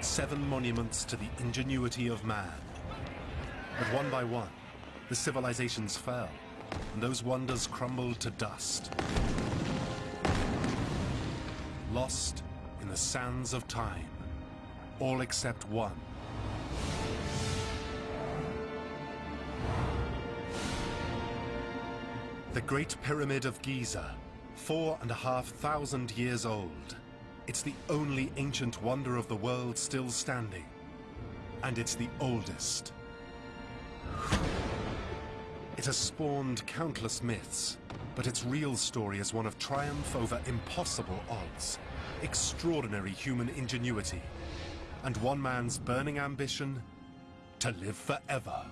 Seven monuments to the ingenuity of man. But one by one, the civilizations fell, and those wonders crumbled to dust. Lost in the sands of time, all except one. The Great Pyramid of Giza, four and a half thousand years old. It's the only ancient wonder of the world still standing. And it's the oldest. It has spawned countless myths, but its real story is one of triumph over impossible odds, extraordinary human ingenuity, and one man's burning ambition to live forever.